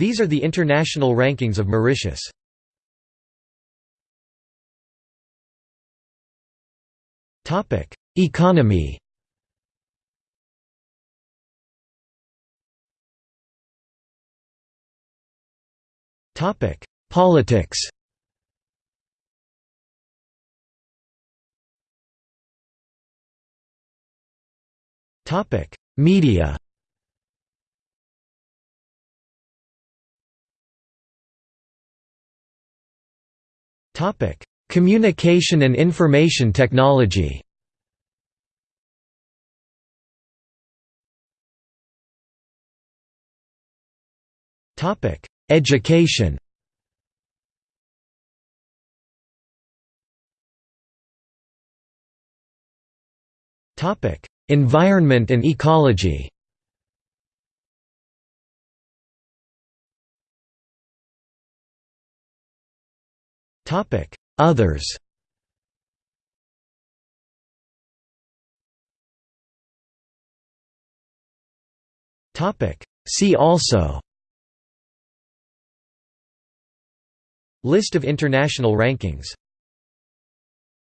These are the international rankings of Mauritius. Economy. Politics. Topic Media Communication and information technology. Topic: Education. Topic: Environment and ecology Others. See also. List of international rankings